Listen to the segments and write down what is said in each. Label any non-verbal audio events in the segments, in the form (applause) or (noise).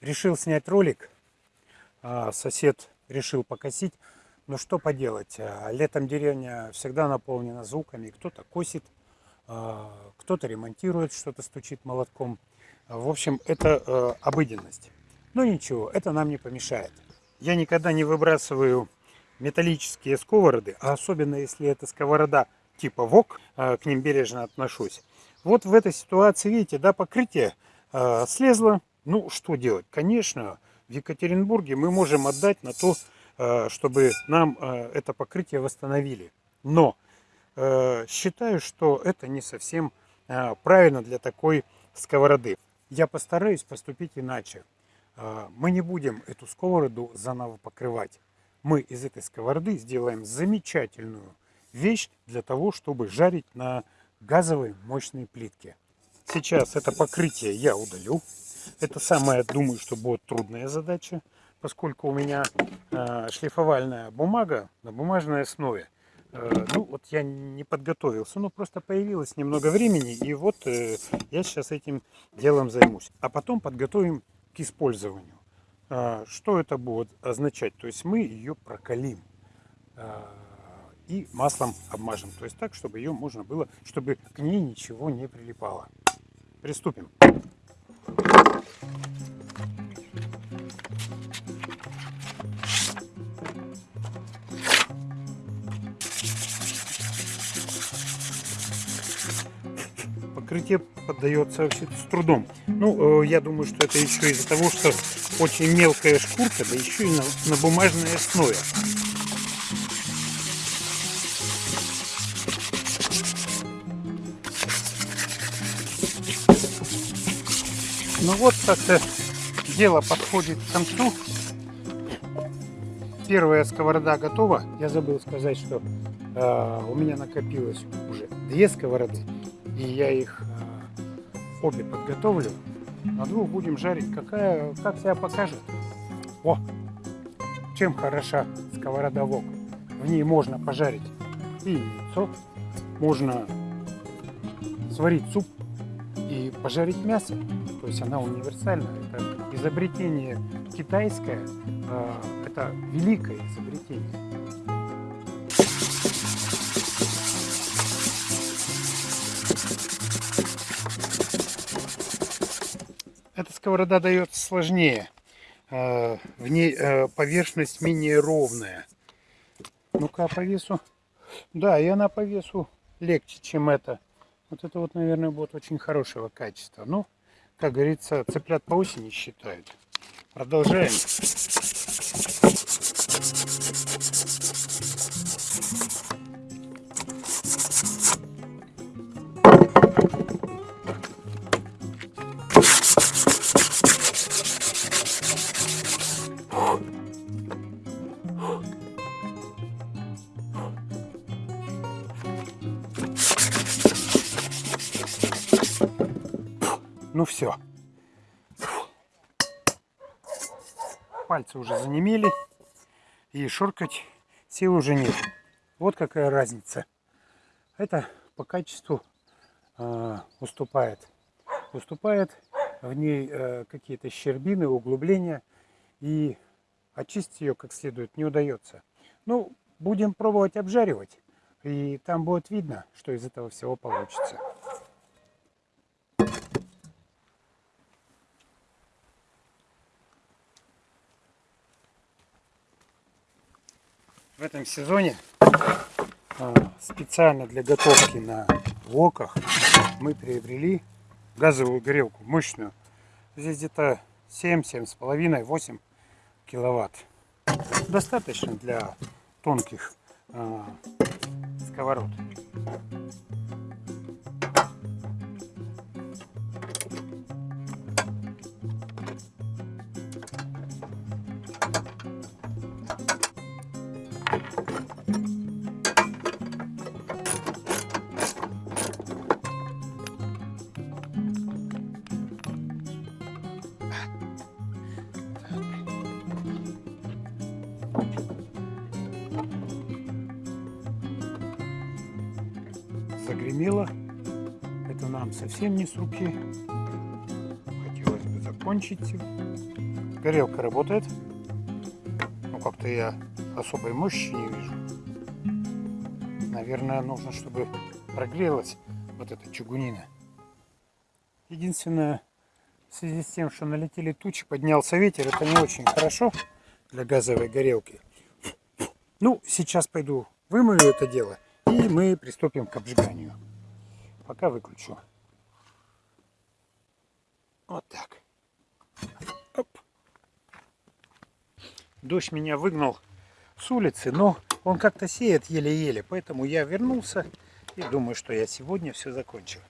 Решил снять ролик. А, Сосед решил покосить. Но что поделать, а, летом деревня всегда наполнена звуками. Кто-то косит, а, кто-то ремонтирует, что-то стучит молотком. В общем, это э, обыденность. Но ничего, это нам не помешает. Я никогда не выбрасываю металлические сковороды, а особенно если это сковорода типа ВОК, к ним бережно отношусь. Вот в этой ситуации, видите, да, покрытие слезло. Ну, что делать? Конечно, в Екатеринбурге мы можем отдать на то, Э, чтобы нам э, это покрытие восстановили. Но э, считаю, что это не совсем правильно для такой сковороды. Я постараюсь поступить иначе. Мы не будем эту сковороду заново покрывать. Мы из этой сковороды сделаем замечательную вещь для того, чтобы жарить на газовой мощной плитке. Сейчас это покрытие я удалю. Это самая, думаю, что будет трудная задача поскольку у меня э, шлифовальная бумага на бумажной основе. Э, ну, вот я не подготовился, ну, просто появилось немного времени, и вот э, я сейчас этим делом займусь. А потом подготовим к использованию. Э, что это будет означать? То есть мы ее прокалим э, и маслом обмажем. То есть так, чтобы ее можно было, чтобы к ней ничего не прилипало. Приступим. Покрытие поддается вообще с трудом. Ну, э, я думаю, что это еще из-за того, что очень мелкая шкурка, да еще и на, на бумажной основе. Ну вот как-то дело подходит к концу. Первая сковорода готова. Я забыл сказать, что э, у меня накопилось уже две сковороды и я их э, обе подготовлю. На двух будем жарить. Какая, как себя покажет. О, чем хороша сковорода вок. В ней можно пожарить и яйцо, можно сварить суп и пожарить мясо. То есть она универсальна. Это изобретение китайское, э, это великое изобретение. Эта сковорода дается сложнее. Э, в ней э, поверхность менее ровная. Ну-ка, по весу. Да, и она по весу легче, чем это. Вот это вот, наверное, будет очень хорошего качества. Ну, как говорится, цыплят по осени считают. Продолжаем. И шоркать сил уже нет. Вот какая разница. Это по качеству э, уступает. Уступает в ней э, какие-то щербины, углубления. И очистить ее как следует не удается. Ну, будем пробовать обжаривать. И там будет видно, что из этого всего получится. В этом сезоне а, специально для готовки на воках мы приобрели газовую горелку мощную. Здесь где-то 7, 7,5, 8 киловатт. Достаточно для тонких э, сковород. Совсем не с руки. Хотелось бы закончить. Горелка работает. Ну, как-то я особой мощи не вижу. Наверное, нужно, чтобы прогрелась вот эта чугунина. Единственное, в связи с тем, что налетели тучи, поднялся ветер, это не очень хорошо для газовой горелки. Ну, сейчас пойду вымою это дело, и мы приступим к обжиганию. Пока выключу. Вот так. Оп. Дождь меня выгнал с улицы, но он как-то сеет еле-еле, поэтому я вернулся и думаю, что я сегодня все закончил.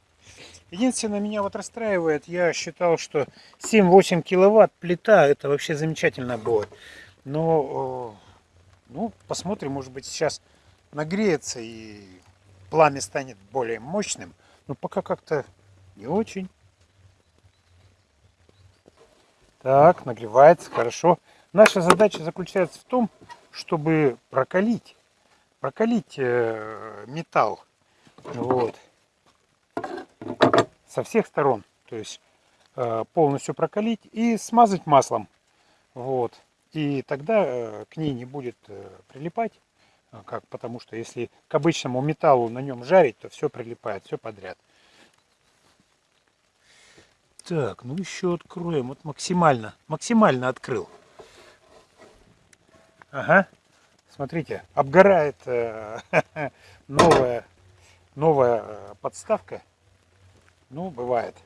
Единственное, меня вот расстраивает, я считал, что 7-8 киловатт плита, это вообще замечательно будет. Но, ну, посмотрим, может быть сейчас нагреется и пламя станет более мощным. Но пока как-то не очень. Так, нагревается, хорошо. Наша задача заключается в том, чтобы прокалить, прокалить э, металл. Вот. Со всех сторон. То есть э, полностью прокалить и смазать маслом. Вот. И тогда э, к ней не будет прилипать. Как? Потому что если к обычному металлу на нем жарить, то все прилипает, все подряд. Так, ну еще откроем. Вот максимально, максимально открыл. Ага. Смотрите, обгорает э, (laughs) новая новая э, подставка. Ну, бывает.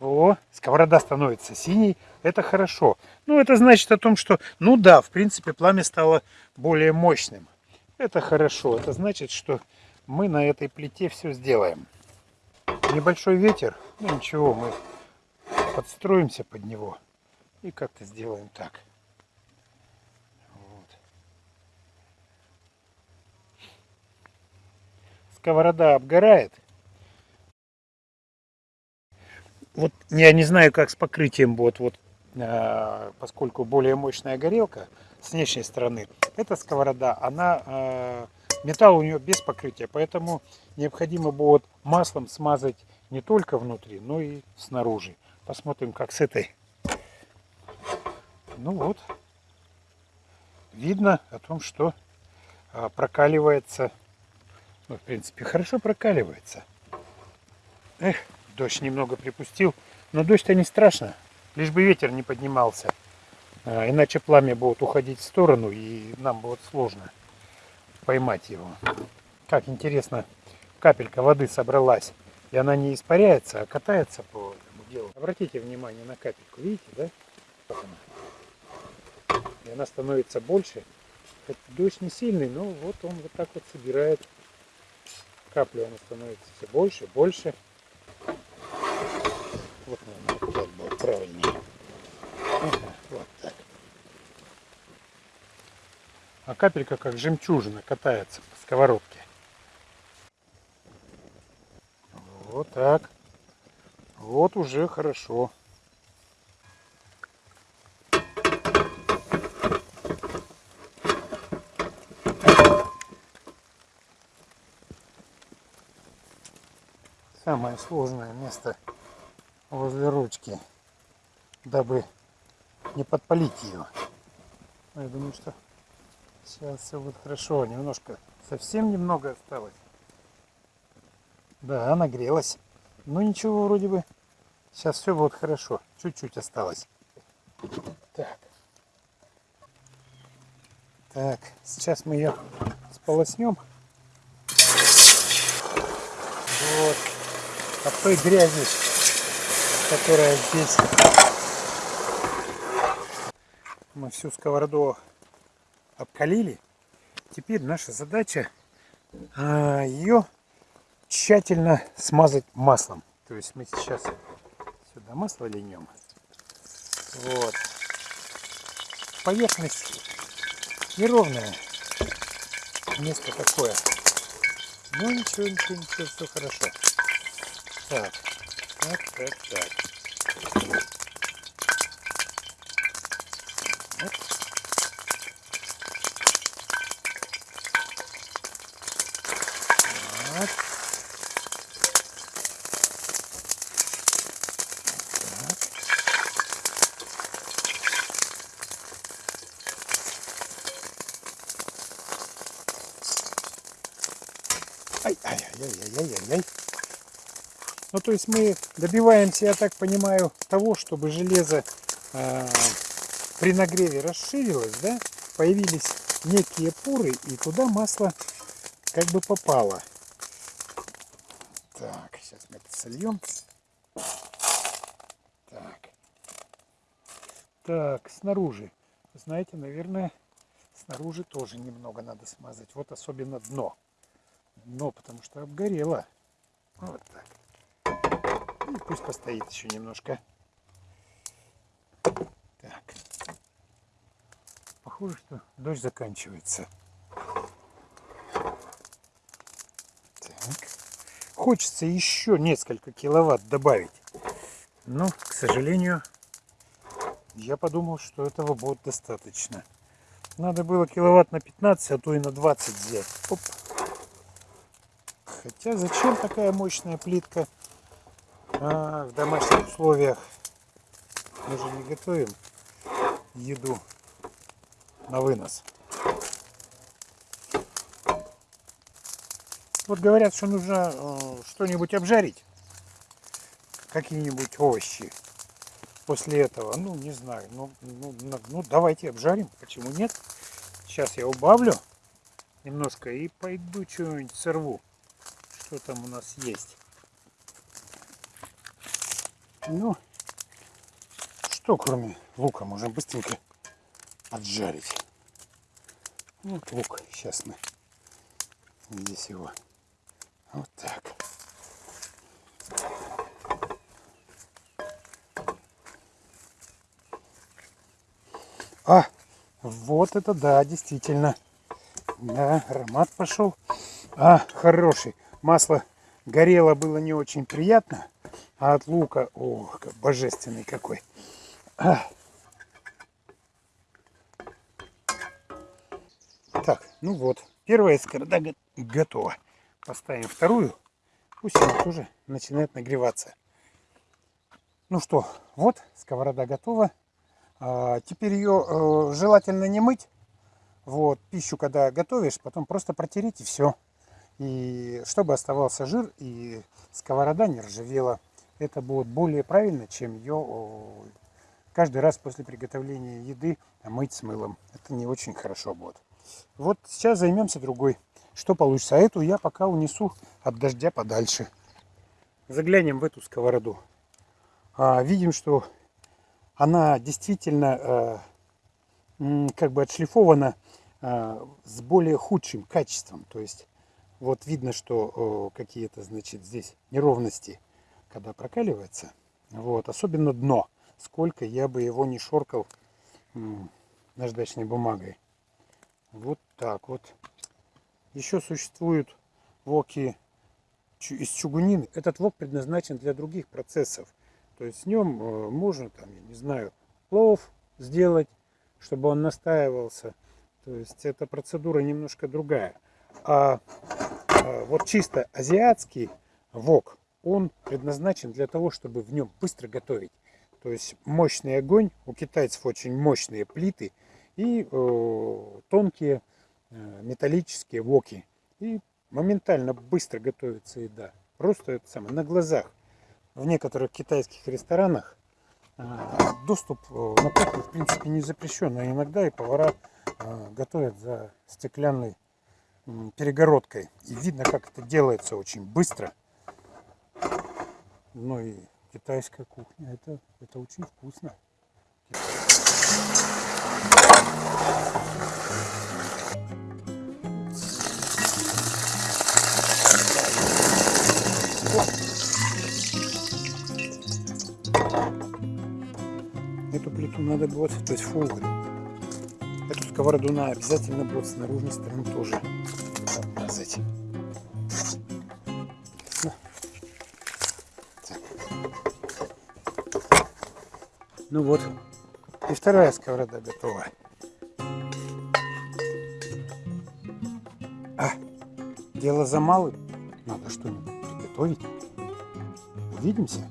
О, сковорода становится синей. Это хорошо. Ну, это значит о том, что, ну да, в принципе, пламя стало более мощным. Это хорошо. Это значит, что мы на этой плите все сделаем. Небольшой ветер. Ну, ничего, мы подстроимся под него. И как-то сделаем так. сковорода обгорает. Вот я не знаю, как с покрытием будет, вот, э, поскольку более мощная горелка с внешней стороны. Эта сковорода, она э, металл у нее без покрытия, поэтому необходимо будет маслом смазать не только внутри, но и снаружи. Посмотрим, как с этой. Ну вот, видно о том, что э, прокаливается ну, в принципе, хорошо прокаливается. Эх, дождь немного припустил. Но дождь-то не страшно. Лишь бы ветер не поднимался. А, иначе пламя будет уходить в сторону, и нам будет сложно поймать его. Как интересно, капелька воды собралась. И она не испаряется, а катается по этому делу. Обратите внимание на капельку. Видите, да? И она становится больше. Это дождь не сильный, но вот он вот так вот собирает капли она становится все больше, больше. Вот, наверное, так было правильнее. вот так. А капелька как жемчужина катается по сковородке. Вот так. Вот уже хорошо. самое сложное место возле ручки, дабы не подпалить ее. Я думаю, что сейчас все будет хорошо. Немножко, совсем немного осталось. Да, нагрелась. Ну ничего, вроде бы. Сейчас все будет хорошо. Чуть-чуть осталось. Так. Так, сейчас мы ее сполоснем. Вот от той грязи, которая здесь. Мы всю сковороду обкалили. Теперь наша задача а, ее тщательно смазать маслом. То есть мы сейчас сюда масло линем. Вот. Поверхность неровная. Место такое. Ну ничего, ничего, ничего, все хорошо. Так, так, так, так. Вот. Вот. Ну, то есть мы добиваемся, я так понимаю, того, чтобы железо э, при нагреве расширилось, да, появились некие поры, и туда масло как бы попало. Так, сейчас мы это сольем. Так. Так, снаружи. Знаете, наверное, снаружи тоже немного надо смазать. Вот особенно дно. Дно, потому что обгорело. Вот так. И пусть постоит еще немножко. Так. Похоже, что дождь заканчивается. Так. Хочется еще несколько киловатт добавить. Но, к сожалению, я подумал, что этого будет достаточно. Надо было киловатт на 15, а то и на 20 взять. Оп. Хотя зачем такая мощная плитка а, в домашних условиях? Мы же не готовим еду на вынос. Вот говорят, что нужно э, что-нибудь обжарить. Какие-нибудь овощи после этого. Ну, не знаю. Ну, ну, ну, давайте обжарим. Почему нет? Сейчас я убавлю немножко и пойду что-нибудь сорву. Что там у нас есть. Ну, что кроме лука можем быстренько поджарить. Вот лук. Сейчас мы здесь его вот так. А, вот это да, действительно. Да, аромат пошел. А, хороший. Масло горело, было не очень приятно. А от лука, о, божественный какой. Так, ну вот, первая сковорода готова. Поставим вторую. Пусть она тоже начинает нагреваться. Ну что, вот сковорода готова. А, теперь ее э, желательно не мыть. Вот, пищу, когда готовишь, потом просто протереть и все. И чтобы оставался жир и сковорода не ржавела. Это будет более правильно, чем ее каждый раз после приготовления еды мыть с мылом. Это не очень хорошо будет. Вот сейчас займемся другой. Что получится? А эту я пока унесу от дождя подальше. Заглянем в эту сковороду. А, видим, что она действительно э, как бы отшлифована э, с более худшим качеством. То есть вот видно, что какие-то, значит, здесь неровности, когда прокаливается. Вот, особенно дно. Сколько я бы его не шоркал наждачной бумагой. Вот так вот. Еще существуют воки из чугунины. Этот вок предназначен для других процессов. То есть с нем э, можно, там, я не знаю, плов сделать, чтобы он настаивался. То есть эта процедура немножко другая. А, а вот чисто азиатский вок, он предназначен для того, чтобы в нем быстро готовить. То есть мощный огонь, у китайцев очень мощные плиты и э, тонкие Э, металлические воки. И моментально быстро готовится еда. Просто это самое, на глазах. В некоторых китайских ресторанах э, доступ э, на кухню в принципе не запрещен. А иногда и повара готовят за стеклянной перегородкой. И видно, как это делается очень быстро. Ну и китайская кухня, это, это очень вкусно. Эту плиту надо будет, то есть фугры. Эту сковороду на обязательно будет с наружной стороны тоже Ну вот, и вторая сковорода готова. А, дело за малым. Надо что-нибудь приготовить. Увидимся.